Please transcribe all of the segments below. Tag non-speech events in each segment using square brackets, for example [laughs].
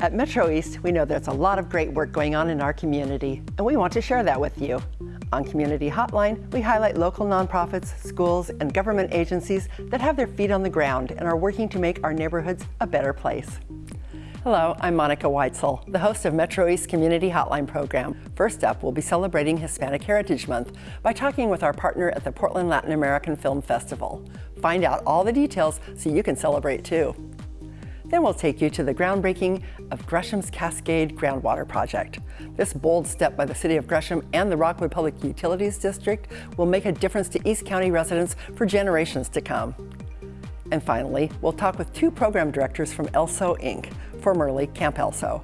At Metro East, we know there's a lot of great work going on in our community, and we want to share that with you. On Community Hotline, we highlight local nonprofits, schools, and government agencies that have their feet on the ground and are working to make our neighborhoods a better place. Hello, I'm Monica Weitzel, the host of Metro East Community Hotline program. First up, we'll be celebrating Hispanic Heritage Month by talking with our partner at the Portland Latin American Film Festival. Find out all the details so you can celebrate too. Then we'll take you to the groundbreaking of Gresham's Cascade Groundwater Project. This bold step by the City of Gresham and the Rockwood Public Utilities District will make a difference to East County residents for generations to come. And finally, we'll talk with two program directors from ELSO Inc., formerly Camp ELSO.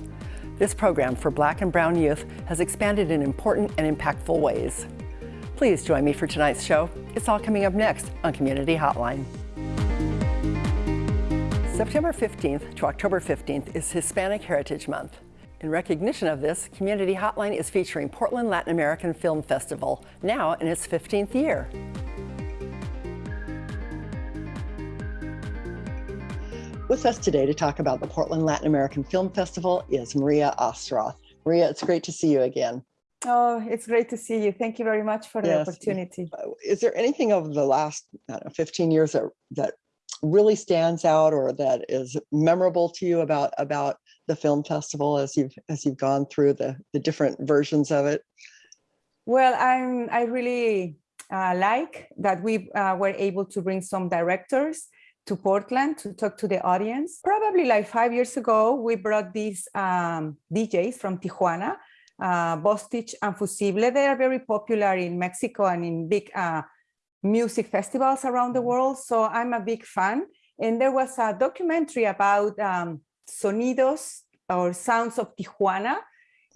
This program for Black and Brown youth has expanded in important and impactful ways. Please join me for tonight's show. It's all coming up next on Community Hotline. September 15th to October 15th is Hispanic Heritage Month. In recognition of this, Community Hotline is featuring Portland Latin American Film Festival, now in its 15th year. With us today to talk about the Portland Latin American Film Festival is Maria Ostroth. Maria, it's great to see you again. Oh, it's great to see you. Thank you very much for the Yes. opportunity. Uh, Is there anything over the last I don't know, 15 years that, that really stands out or that is memorable to you about about the film festival as you've as you've gone through the the different versions of it? Well, I'm I really uh, like that we uh, were able to bring some directors to Portland to talk to the audience. Probably like five years ago, we brought these um, DJs from Tijuana, uh, Bostich and Fussible. They are very popular in Mexico and in big uh, music festivals around the world. So I'm a big fan. And there was a documentary about um, sonidos or sounds of Tijuana.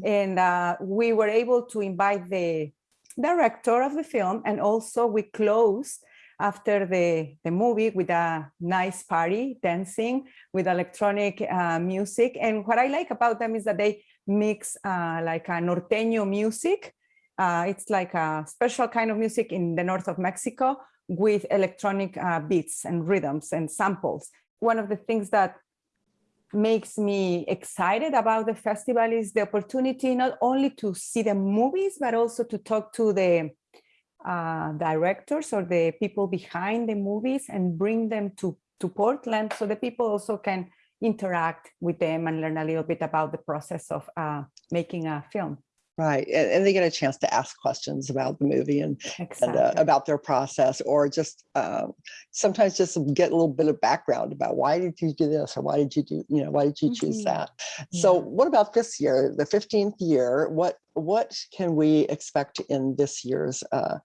And uh, we were able to invite the director of the film and also we closed after the, the movie with a nice party, dancing with electronic uh, music. And what I like about them is that they mix uh, like a norteño music. Uh, it's like a special kind of music in the north of Mexico with electronic uh, beats and rhythms and samples. One of the things that makes me excited about the festival is the opportunity not only to see the movies, but also to talk to the uh, directors or the people behind the movies and bring them to, to Portland so the people also can interact with them and learn a little bit about the process of uh, making a film. Right, and, and they get a chance to ask questions about the movie and and uh, about their process, or just um, sometimes just get a little bit of background about why did you do this, or why did you do, you know, why did you choose Mhm. that? So, what about this year, the fifteenth year? What what can we expect in this year's uh,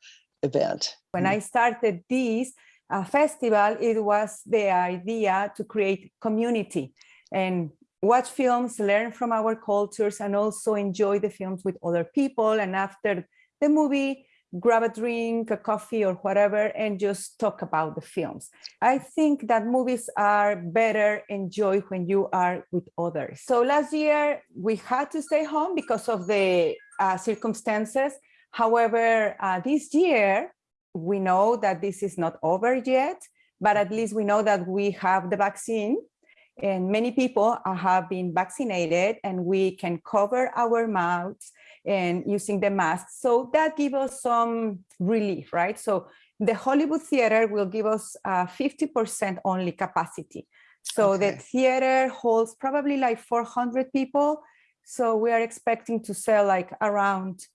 event? when I started this uh, festival, it was the idea to create community and watch films, learn from our cultures, and also enjoy the films with other people. And after the movie, grab a drink, a coffee, or whatever, and just talk about the films. I think that movies are better enjoyed when you are with others. So last year, we had to stay home because of the uh, circumstances. However, uh, this year, we know that this is not over yet, but at least we know that we have the vaccine and many people have been vaccinated and we can cover our mouths and using the mask. So that gives us some relief, right? So the Hollywood Theater will give us 50% only capacity. So the theater holds probably like 400 people. So we are expecting to sell like around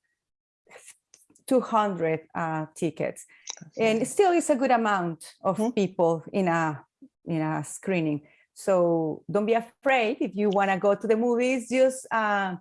200 uh, tickets and still it's a good amount of Mhm. people in a in a screening so don't be afraid. If you want to go to the movies just uh,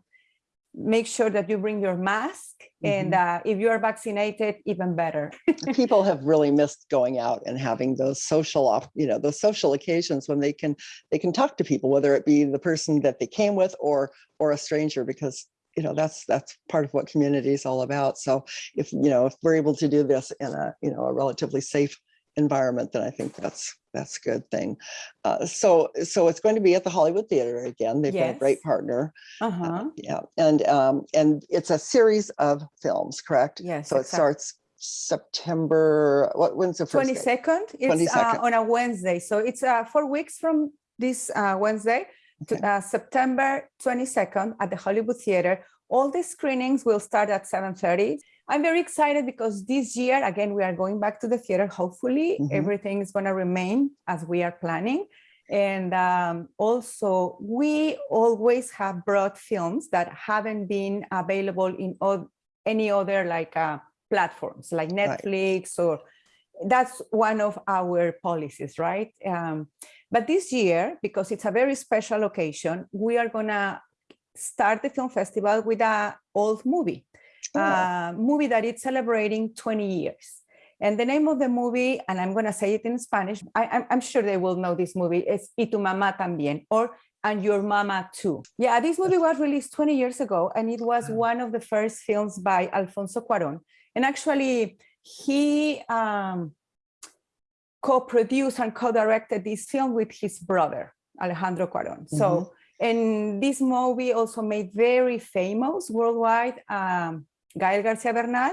make sure that you bring your mask and uh, if you are vaccinated even better. [laughs] People have really missed going out and having those social off you know those social occasions when they can they can talk to people whether it be the person that they came with or or a stranger because you know that's that's part of what community is all about. So if you know if we're able to do this in a you know a relatively safe environment then i think that's that's a good thing. Uh, so so it's going to be at the hollywood theater again. They've been a great partner. Uh-huh. yeah and um and it's a series of films correct? Yes, so it starts september what when's the first 22nd it's uh, 22nd. on a wednesday. So it's uh, four weeks from this uh, wednesday to, uh, September 22nd at the Hollywood Theater. All the screenings will start at 7.30. I'm very excited because this year, again, we are going back to the theater. Hopefully Mhm. everything is gonna remain as we are planning. And um, also, we always have brought films that haven't been available in any other like uh, platforms like Right. Netflix or that's one of our policies, right? Um, but this year, because it's a very special occasion, we are gonna start the film festival with a old movie, Oh. a movie that is celebrating 20 years. And the name of the movie, and I'm gonna say it in Spanish, I, I'm, I'm sure they will know this movie, is Y tu mamá también, or And Your Mama Too. Yeah, this movie was released 20 years ago, and it was one of the first films by Alfonso Cuarón. And actually, he um, co-produced and co-directed this film with his brother, Alejandro Cuarón. So, and this movie also made very famous worldwide um, Gael Garcia Bernal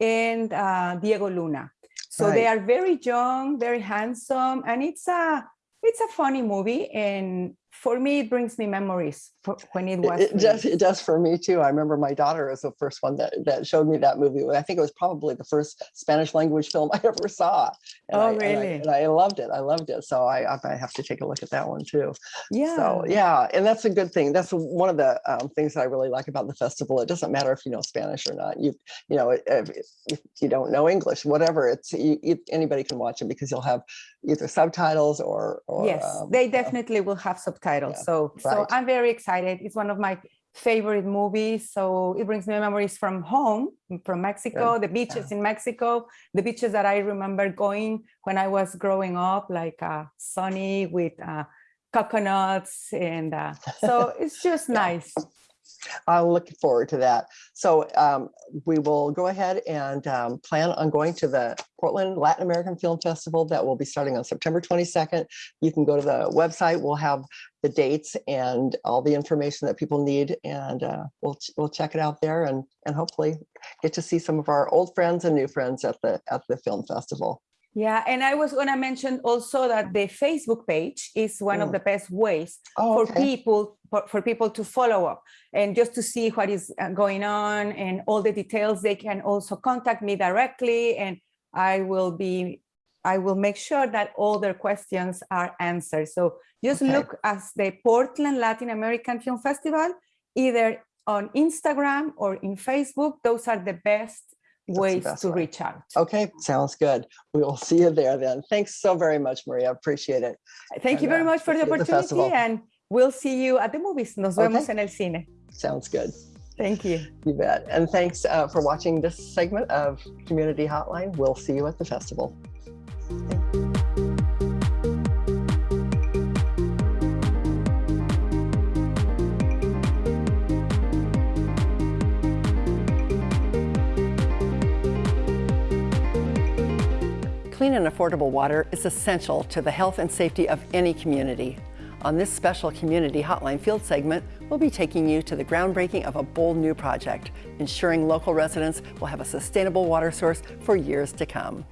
and uh, Diego Luna. So they are very young, very handsome, and it's a it's a funny movie. And for me, it brings me memories for when it was. It it does, it does for me too. I remember my daughter was the first one that, that showed me that movie. I think it was probably the first Spanish language film I [laughs] ever saw. And Oh, I- and I- really? And I loved it. I loved it. So I, I have to take a look at that one too. Yeah. So yeah, and that's a good thing. That's one of the um, things that I really like about the festival. It doesn't matter if you know Spanish or not. You you know if, if you don't know English, whatever. It's you, you, anybody can watch it because you'll have either subtitles or or yes, um, they uh, definitely will have subtitles. Yeah, so, so. I'm very excited. It's one of my favorite movies. So it brings me memories from home, from Mexico, the beaches in Mexico, the beaches that I remember going when I was growing up, like uh, sunny with uh, coconuts, and uh, so [laughs] it's just Yeah. nice. I'm looking forward to that. So um, we will go ahead and um, plan on going to the Portland Latin American Film Festival that will be starting on September 22nd. You can go to the website. We'll have the dates and all the information that people need, and uh, we'll we'll check it out there and and hopefully get to see some of our old friends and new friends at the at the film festival. Yeah, and I was going to mention also that the Facebook page is one of Mm. the best ways Oh, for okay. people for, for people to follow up and just to see what is uh, going on and all the details they can also contact me directly and i will be i will make sure that all their questions are answered so just Okay. look as the portland latin american film festival either on instagram or in facebook those are the best ways to way. reach out Okay, sounds good. We will see you there then. Thanks so very much, Maria. Appreciate it. thank you very uh, much for the at the opportunity and we'll see you at the movies nos Okay. vemos en el cine Sounds good. thank you You bet. And thanks uh, for watching this segment of Community Hotline. We'll see you at the festival. Clean and affordable water is essential to the health and safety of any community. On this special Community Hotline Field segment, we'll be taking you to the groundbreaking of a bold new project, ensuring local residents will have a sustainable water source for years to come.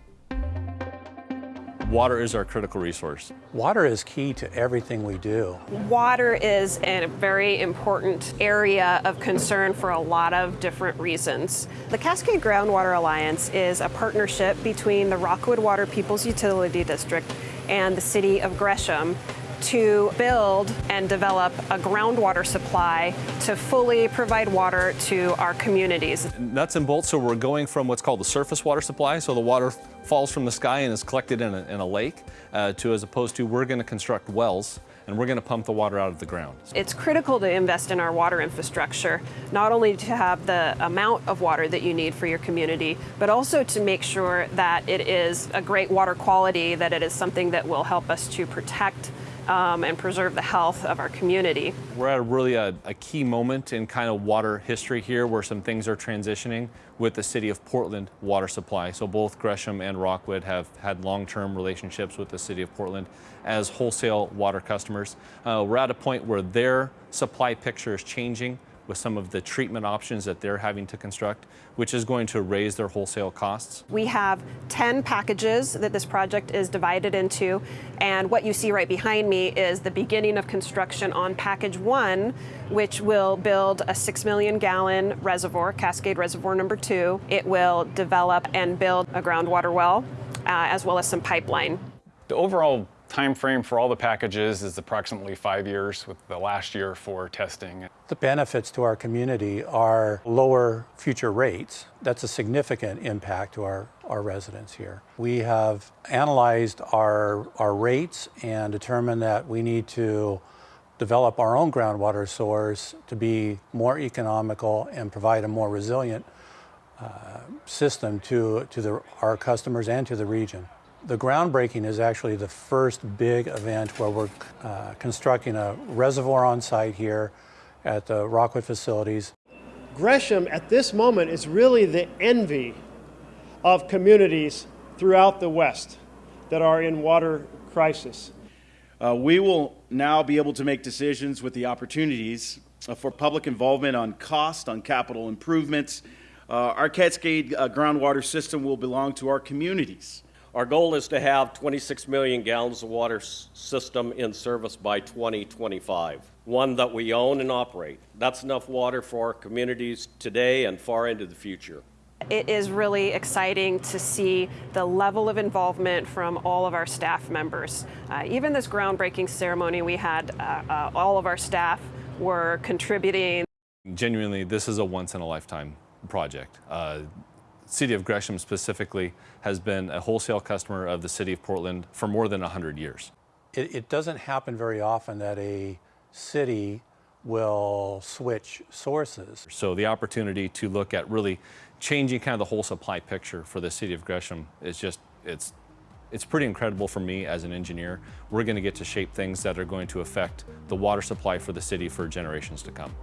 Water is our critical resource. Water is key to everything we do. Water is a very important area of concern for a lot of different reasons. The Cascade Groundwater Alliance is a partnership between the Rockwood Water Peoples Utility District and the City of Gresham to build and develop a groundwater supply to fully provide water to our communities. Nuts and bolts, so we're going from what's called the surface water supply, so the water falls from the sky and is collected in a, in a lake, uh, to as opposed to we're going to construct wells and we're going to pump the water out of the ground. It's critical to invest in our water infrastructure, not only to have the amount of water that you need for your community, but also to make sure that it is a great water quality, that it is something that will help us to protect um, and preserve the health of our community. We're at a really a, a key moment in kind of water history here where some things are transitioning with the city of Portland water supply. So both Gresham and Rockwood have had long-term relationships with the city of Portland as wholesale water customers. Uh, we're at a point where their supply picture is changing with some of the treatment options that they're having to construct, which is going to raise their wholesale costs. We have 10 packages that this project is divided into, and what you see right behind me is the beginning of construction on package one, which will build a 6 million gallon reservoir, Cascade Reservoir number two. It will develop and build a groundwater well, uh, as well as some pipeline. The overall time frame for all the packages is approximately five years, with the last year for testing. The benefits to our community are lower future rates. That's a significant impact to our, our residents here. We have analyzed our, our rates and determined that we need to develop our own groundwater source to be more economical and provide a more resilient uh, system to, to the, our customers and to the region. The groundbreaking is actually the first big event where we're uh, constructing a reservoir on site here at the Rockwood facilities. Gresham at this moment is really the envy of communities throughout the West that are in water crisis. Uh, we will now be able to make decisions with the opportunities uh, for public involvement on cost, on capital improvements. Uh, our Cascade uh, groundwater system will belong to our communities. Our goal is to have 26 million gallons of water system in service by 2025, one that we own and operate. That's enough water for our communities today and far into the future. It is really exciting to see the level of involvement from all of our staff members. Uh, even this groundbreaking ceremony we had, uh, uh, all of our staff were contributing. Genuinely, this is a once in a lifetime project. Uh, City of Gresham specifically has been a wholesale customer of the City of Portland for more than 100 years. It, it doesn't happen very often that a city will switch sources. So the opportunity to look at really changing kind of the whole supply picture for the City of Gresham is just, it's, it's pretty incredible for me as an engineer. We're going to get to shape things that are going to affect the water supply for the city for generations to come.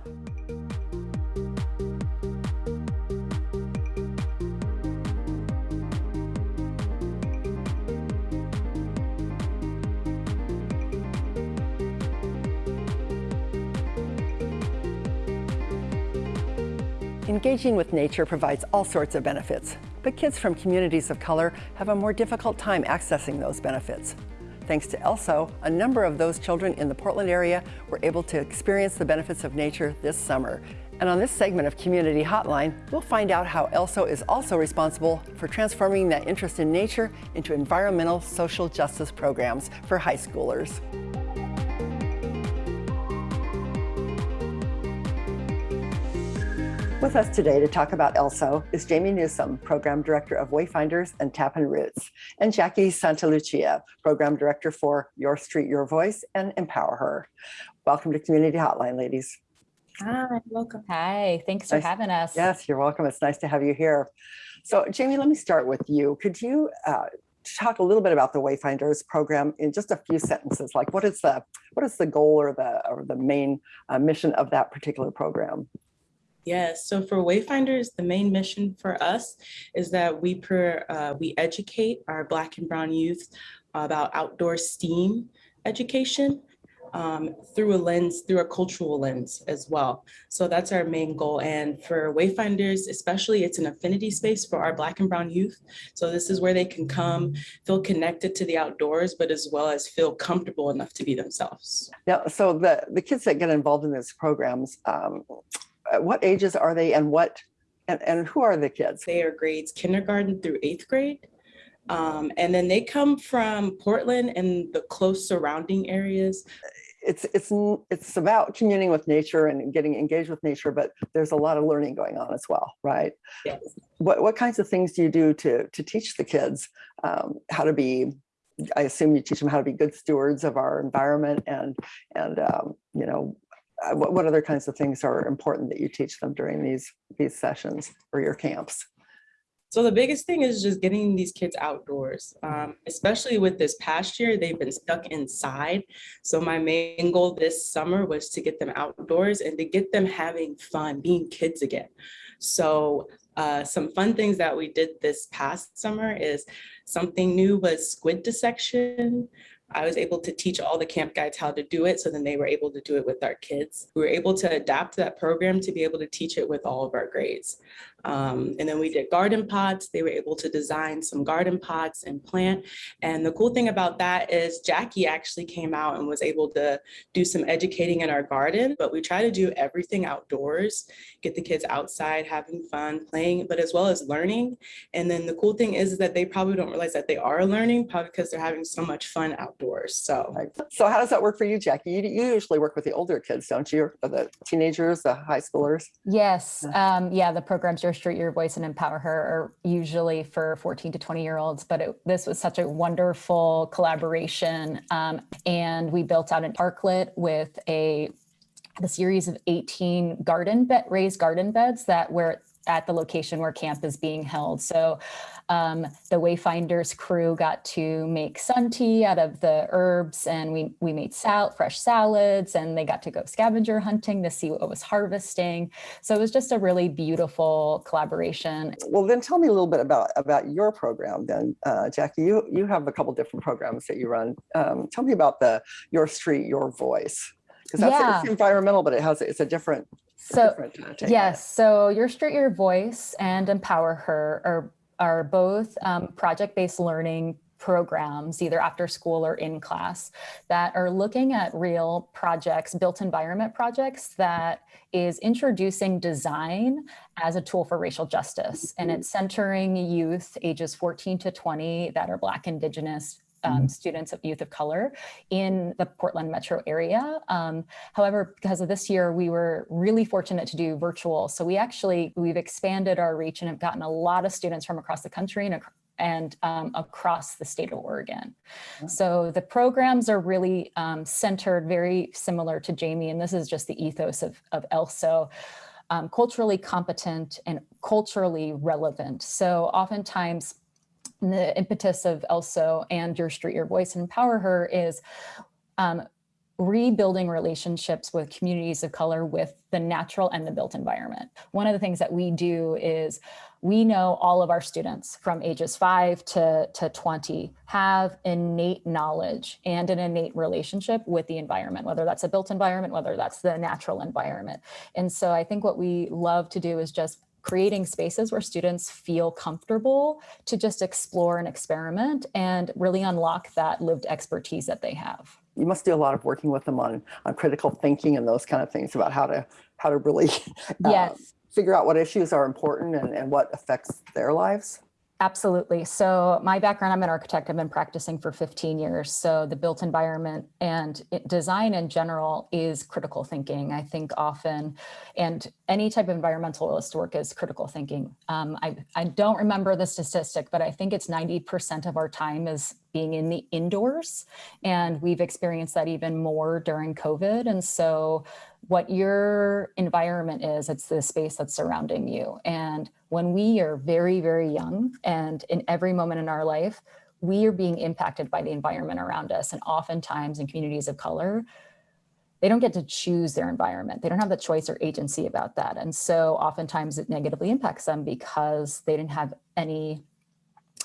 Engaging with nature provides all sorts of benefits, but kids from communities of color have a more difficult time accessing those benefits. Thanks to ELSO, a number of those children in the Portland area were able to experience the benefits of nature this summer. And on this segment of Community Hotline, we'll find out how ELSO is also responsible for transforming that interest in nature into environmental social justice programs for high schoolers. With us today to talk about ELSO is Jamie Newsom, Program Director of Wayfinders and Tapping Roots, and Jackie Santalucia, Program Director for Your Street, Your Voice and Empower Her. Welcome to Community Hotline, ladies. Hi, welcome. Hi, thanks for having us. Yes, you're welcome. It's nice to have you here. So Jamie, let me start with you. Could you uh, talk a little bit about the Wayfinders program in just a few sentences? Like what is the what is the goal or the or the main uh, mission of that particular program? Yes, so for Wayfinders, the main mission for us is that we per, uh, we educate our Black and Brown youth about outdoor STEAM education um, through a lens, through a cultural lens as well. So that's our main goal. And for Wayfinders, especially, it's an affinity space for our Black and Brown youth. So this is where they can come, feel connected to the outdoors, but as well as feel comfortable enough to be themselves. Now, so the the kids that get involved in these programs, um, what ages are they, and what and, and who are the kids? They are grades kindergarten through eighth grade. Um, and then they come from Portland and the close surrounding areas. It's it's it's about communing with nature and getting engaged with nature, but there's a lot of learning going on as well, right? Yes. What what kinds of things do you do to to teach the kids um, how to be? I assume you teach them how to be good stewards of our environment, and and um, you know, uh, what what other kinds of things are important that you teach them during these these sessions or your camps? So the biggest thing is just getting these kids outdoors, um, especially with this past year, they've been stuck inside. So my main goal this summer was to get them outdoors and to get them having fun, being kids again. So uh, some fun things that we did this past summer is something new was squid dissection. I was able to teach all the camp guides how to do it. So then they were able to do it with our kids. We were able to adapt that program to be able to teach it with all of our grades. Um, and then we did garden pots. They were able to design some garden pots and plant. And the cool thing about that is Jackie actually came out and was able to do some educating in our garden, but we try to do everything outdoors, get the kids outside having fun, playing, but as well as learning. And then the cool thing is that they probably don't realize that they are learning probably because they're having so much fun outdoors. So, So how does that work for you, Jackie? You, you usually work with the older kids, don't you? Or the teenagers, the high schoolers? Yes, um, yeah, the programs Street, Your Voice and Empower Her are usually for 14 to 20 year olds, but it, this was such a wonderful collaboration. Um, and we built out an parklet with a a series of 18 garden bed raised garden beds that were at the location where camp is being held. So um, the Wayfinders crew got to make sun tea out of the herbs and we, we made sal fresh salads and they got to go scavenger hunting to see what was harvesting. So it was just a really beautiful collaboration. Well, then tell me a little bit about, about your program then, uh, Jackie. You, you have a couple different programs that you run. Um, tell me about the Your Street, Your Voice. Because that's Yeah. it's environmental, but it has it's a different. So different, take on it. yes, so Your Street, Your Voice and Empower Her are, are both um, project-based learning programs, either after school or in class, that are looking at real projects, built environment projects that is introducing design as a tool for racial justice. And it's centering youth ages 14 to 20 that are Black, Indigenous, um, students of youth of color in the Portland metro area. Um, however, because of this year, we were really fortunate to do virtual. So we actually, we've expanded our reach and have gotten a lot of students from across the country and, and um, across the state of Oregon. So the programs are really um, centered very similar to Jamie, and this is just the ethos of, of ELSO. Um, culturally competent and culturally relevant. So oftentimes the impetus of ELSO and Your Street, Your Voice and Empower Her is um, rebuilding relationships with communities of color with the natural and the built environment. One of the things that we do is we know all of our students from ages five to, to 20 have innate knowledge and an innate relationship with the environment, whether that's a built environment, whether that's the natural environment. And so I think what we love to do is just creating spaces where students feel comfortable to just explore and experiment and really unlock that lived expertise that they have. You must do a lot of working with them on, on critical thinking and those kind of things about how to, how to really uh, [laughs] Yes. figure out what issues are important and, and what affects their lives. Absolutely. So my background, I'm an architect. I've been practicing for 15 years. So the built environment and design in general is critical thinking. I think often, and any type of environmentalist work is critical thinking. Um, I, I don't remember the statistic, but I think it's 90% of our time is being in the indoors. And we've experienced that even more during COVID. And so what your environment is, it's the space that's surrounding you. And when we are very, very young and in every moment in our life, we are being impacted by the environment around us. And oftentimes in communities of color, they don't get to choose their environment. They don't have the choice or agency about that. And so oftentimes it negatively impacts them because they didn't have any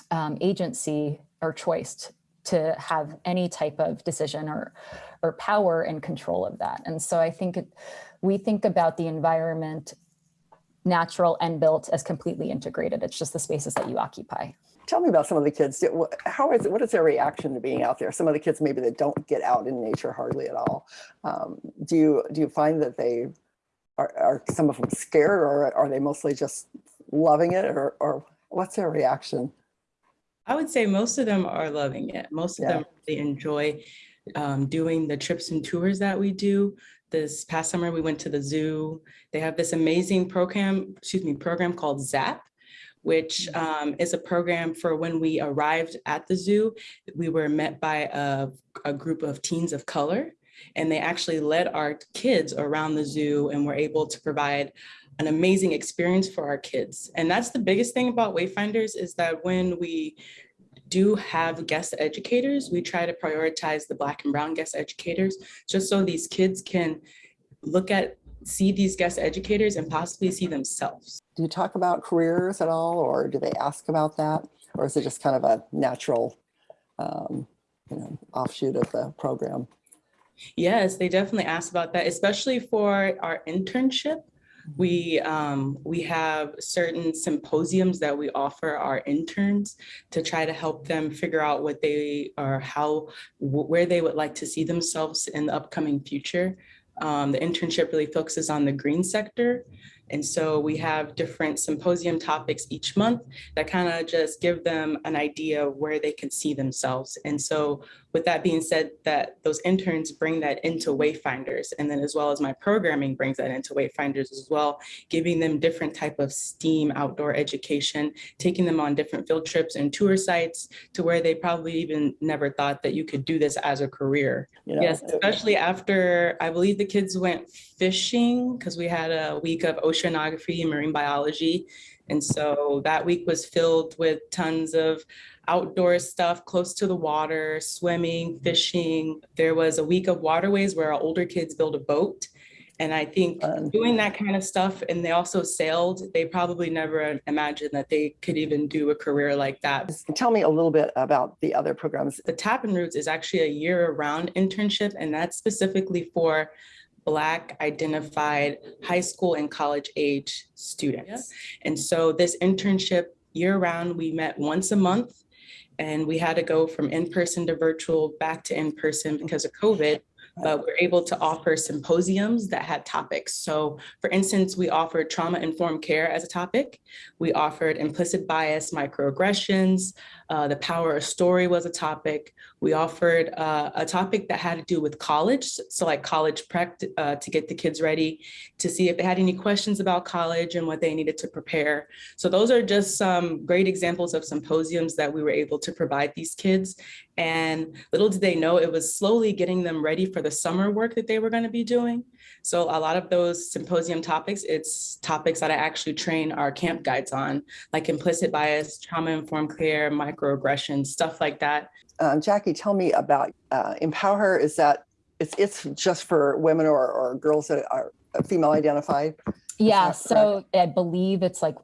um, agency or choice to have any type of decision or or power and control of that. And so I think it, we think about the environment, natural and built, as completely integrated. It's just the spaces that you occupy. Tell me about some of the kids. How is it, what is their reaction to being out there? Some of the kids maybe that don't get out in nature hardly at all. Um, do you do you find that they are, are some of them scared or are they mostly just loving it or, or what's their reaction? I would say most of them are loving it. Most of Yeah. them really enjoy um, doing the trips and tours that we do. This past summer, we went to the zoo. They have this amazing program, excuse me, program called ZAP, which um, is a program for when we arrived at the zoo, we were met by a, a group of teens of color. And they actually led our kids around the zoo and were able to provide an amazing experience for our kids. And that's the biggest thing about Wayfinders is that when we do have guest educators, we try to prioritize the Black and Brown guest educators, just so these kids can look at, see these guest educators and possibly see themselves. Do you talk about careers at all or do they ask about that? Or is it just kind of a natural, um, you know, offshoot of the program. Yes, they definitely asked about that, especially for our internship. We um, we have certain symposiums that we offer our interns to try to help them figure out what they are, how, where they would like to see themselves in the upcoming future. Um, the internship really focuses on the green sector. And so we have different symposium topics each month that kind of just give them an idea of where they can see themselves. And so with that being said, that those interns bring that into Wayfinders, and then as well as my programming brings that into Wayfinders as well, giving them different type of STEAM outdoor education, taking them on different field trips and tour sites to where they probably even never thought that you could do this as a career. You know, yes, especially after I believe the kids went fishing because we had a week of oceanography and marine biology. And so that week was filled with tons of outdoor stuff close to the water, swimming, fishing. There was a week of waterways where our older kids built a boat. And I think doing that kind of stuff, and they also sailed, they probably never imagined that they could even do a career like that. Tell me a little bit about the other programs. The Tapping Roots is actually a year-round internship, and that's specifically for Black identified high school and college age students. And so this internship year round, we met once a month and we had to go from in-person to virtual back to in-person because of COVID but we're able to offer symposiums that had topics. So for instance, we offered trauma-informed care as a topic. We offered implicit bias, microaggressions, uh, the power of story was a topic. We offered uh, a topic that had to do with college. So like college prep uh, to get the kids ready to see if they had any questions about college and what they needed to prepare. So those are just some great examples of symposiums that we were able to provide these kids. And little did they know it was slowly getting them ready for the summer work that they were going to be doing. So a lot of those symposium topics, it's topics that I actually train our camp guides on, like implicit bias, trauma-informed care, microaggressions, stuff like that. Um, Jackie, tell me about uh, Empower Her. Is that, it's, it's just for women or, or girls that are female identified? Yeah, so I believe it's like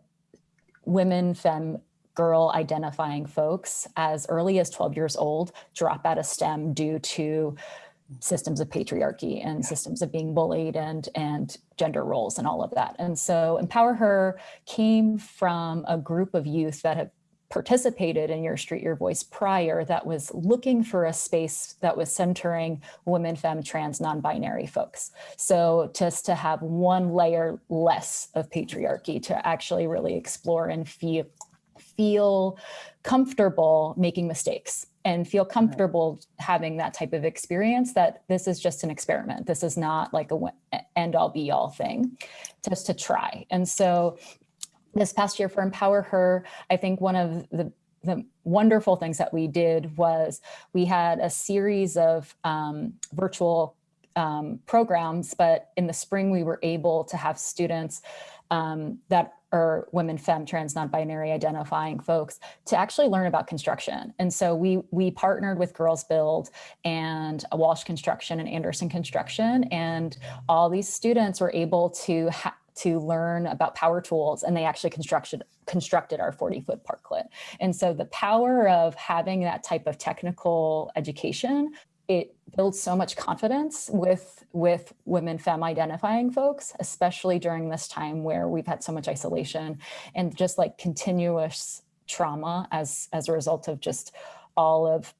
women, fem, girl identifying folks as early as 12 years old drop out of STEM due to systems of patriarchy and systems of being bullied and and gender roles and all of that. And so Empower Her came from a group of youth that have participated in Your Street, Your Voice prior that was looking for a space that was centering women, femme, trans, non-binary folks. So just to have one layer less of patriarchy to actually really explore and feel, feel comfortable making mistakes and feel comfortable having that type of experience that this is just an experiment. This is not like a end all be all thing, just to try. And so this past year for Empower Her, I think one of the the wonderful things that we did was we had a series of um, virtual um, programs, but in the spring we were able to have students um, that or women, femme, trans, non-binary identifying folks to actually learn about construction. And so we we partnered with Girls Build and Walsh Construction and Anderson Construction, and all these students were able to to learn about power tools and they actually constructed constructed our 40 foot parklet. And so the power of having that type of technical education it builds so much confidence with with women femme identifying folks especially during this time where we've had so much isolation and just like continuous trauma as as a result of just all of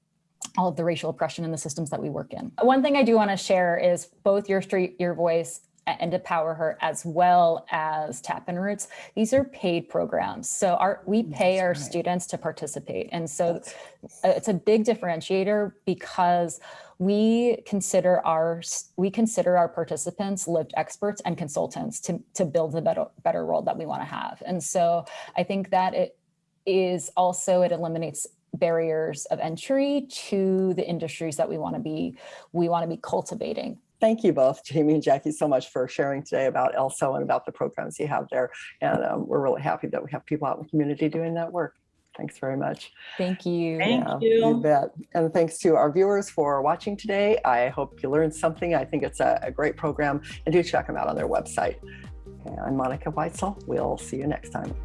all of the racial oppression in the systems that we work in. One thing I do want to share is both your street, your voice and Empower Her as well as Tapping Roots. These are paid programs. So our we mm, pay That's our right. students to participate. And so That's... Uh, it's a big differentiator because we consider our we consider our participants lived experts and consultants to, to build the better, better world that we want to have. And so I think that it is also it eliminates barriers of entry to the industries that we want to be we want to be cultivating thank you both, [laughs] Jamie and Jackie, so much for sharing today about ELSO and about the programs you have there. And um, we're really happy that we have people out in the community doing that work. Thanks very much. Thank you. Thank yeah, you. You bet. And thanks to our viewers for watching today. I hope you learned something. I think it's a, a great program and do check them out on their website. Okay, I'm Monica Weitzel. We'll see you next time.